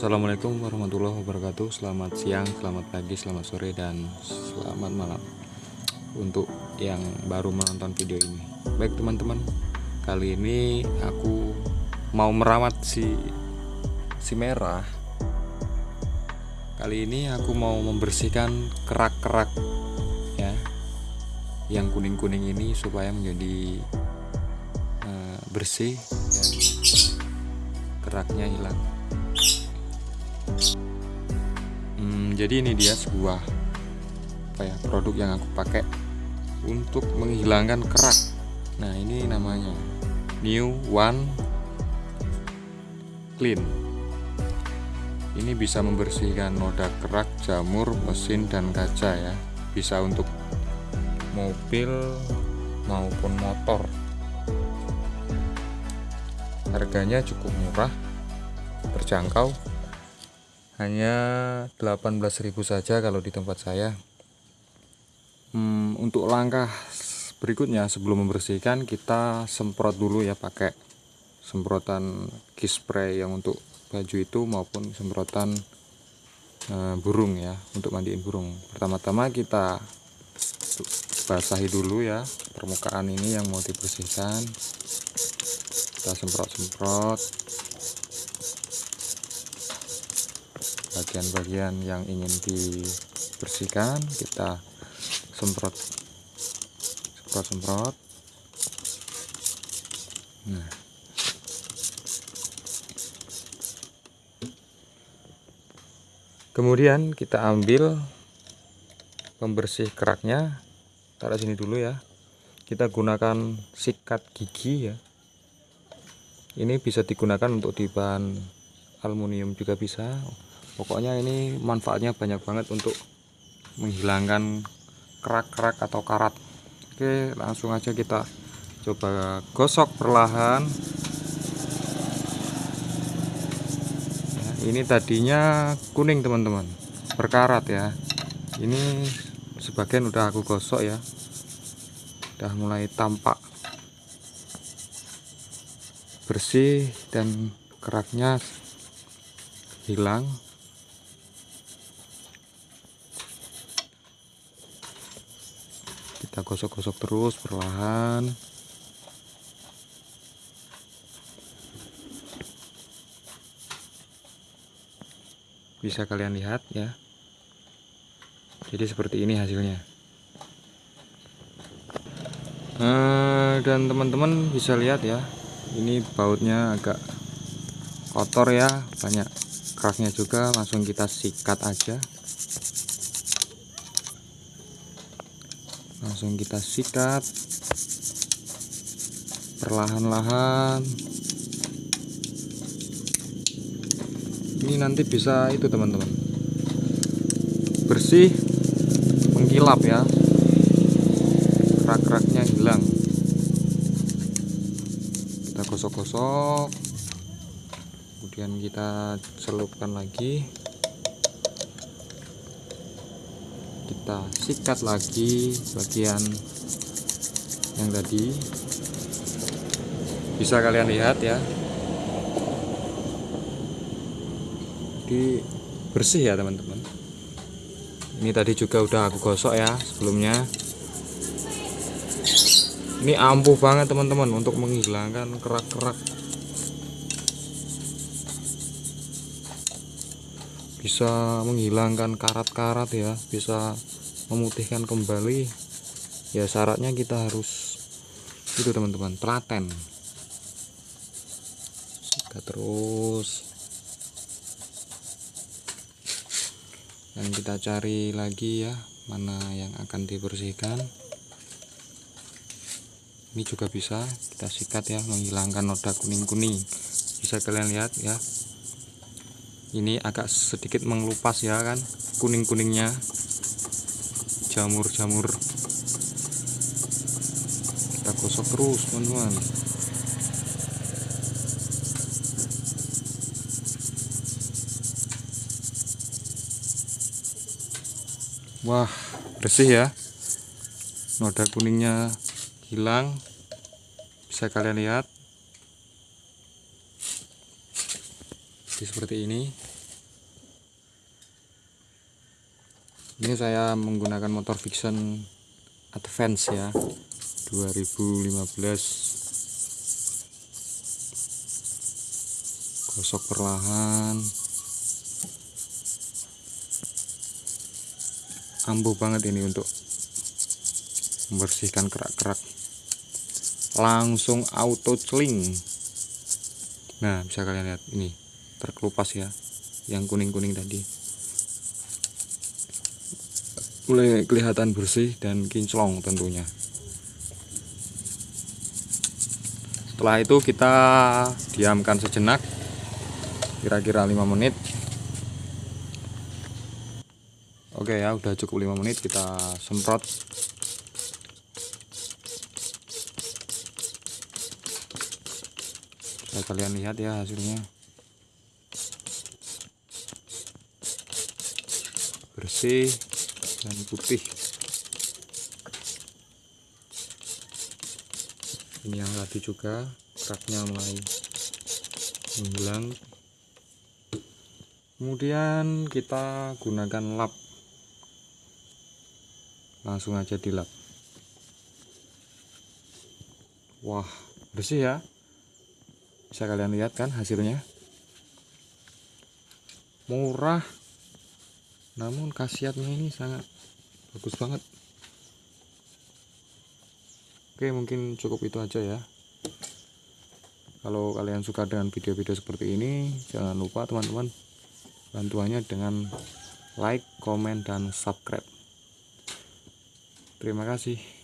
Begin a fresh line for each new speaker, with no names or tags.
Assalamualaikum warahmatullahi wabarakatuh. Selamat siang, selamat pagi, selamat sore, dan selamat malam Untuk yang baru menonton video ini. Baik teman-teman Kali ini aku mau merawat si si merah. Kali ini aku mau membersihkan kerak-kerak ya Yang kuning-kuning ini supaya menjadi uh, bersih dan keraknya hilang hmm, jadi ini dia sebuah apa ya produk yang aku pakai untuk menghilangkan kerak. Nah ini namanya new one clean. Ini bisa membersihkan noda kerak jamur mesin dan kaca ya. Bisa untuk mobil maupun motor. Harganya cukup murah terjangkau hanya 18.000 saja kalau di tempat saya. Hmm, untuk langkah berikutnya sebelum membersihkan kita semprot dulu ya pakai semprotan key spray yang untuk baju itu maupun semprotan e, burung ya untuk mandiin burung. Pertama-tama kita basahi dulu ya permukaan ini yang mau dibersihkan. Kita semprot-semprot bagian-bagian yang ingin dibersihkan kita semprot. Semprot-semprot. Nah. Kemudian kita ambil pembersih keraknya. Taruh sini dulu ya. Kita gunakan sikat gigi ya. Ini bisa digunakan untuk di bahan aluminium juga bisa pokoknya ini manfaatnya banyak banget untuk menghilangkan kerak-kerak atau karat. Oke langsung aja kita coba gosok perlahan. Ya, ini tadinya kuning teman-teman. Berkarat ya. Ini sebagian udah aku gosok ya. Udah mulai tampak bersih dan keraknya hilang kita gosok-gosok terus perlahan. Bisa kalian lihat ya. Jadi seperti ini hasilnya. Nah, dan teman-teman bisa lihat ya. Ini bautnya agak kotor ya. Banyak keraknya juga langsung kita sikat aja langsung kita sikat. Perlahan-lahan. Ini nanti bisa itu teman-teman. Bersih mengkilap ya. Kerak-keraknya hilang. Kita gosok-gosok. Kemudian kita celupkan lagi kita sikat lagi bagian yang tadi. Bisa kalian lihat ya. Di bersih ya teman-teman. Ini tadi juga udah aku gosok ya sebelumnya. Ini ampuh banget teman-teman untuk menghilangkan kerak-kerak. Bisa menghilangkan karat-karat ya bisa memutihkan kembali ya syaratnya kita harus itu teman-teman telaten. Kita terus. Dan kita cari lagi ya mana yang akan dibersihkan. Ini juga bisa kita sikat ya menghilangkan noda kuning-kuning. Bisa kalian lihat ya. Ini agak sedikit mengelupas ya kan kuning-kuningnya jamur-jamur. Kita gosok terus teman-teman. Wah bersih ya. Noda kuningnya hilang. Bisa kalian lihat. Seperti ini ini saya menggunakan motor Vixen Advance ya 2015 gosok perlahan. Ampuh banget ini untuk membersihkan kerak-kerak. Langsung auto celing. Nah bisa kalian lihat ini terkelupas ya yang kuning-kuning tadi kelihatan bersih dan kinclong tentunya. Setelah itu kita diamkan sejenak kira-kira 5 menit. Oke ya udah cukup 5 menit kita semprot. Bisa kalian lihat ya hasilnya. Bersih dan putih. Ini yang tadi juga keraknya mulai menghilang kemudian kita gunakan lap. Langsung aja dilap wah bersih ya. Bisa kalian lihat kan hasilnya? Murah namun khasiatnya ini sangat bagus banget. Oke mungkin cukup itu aja ya. Kalau kalian suka dengan video-video seperti ini jangan lupa teman-teman bantuannya dengan like, komen, dan subscribe. Terima kasih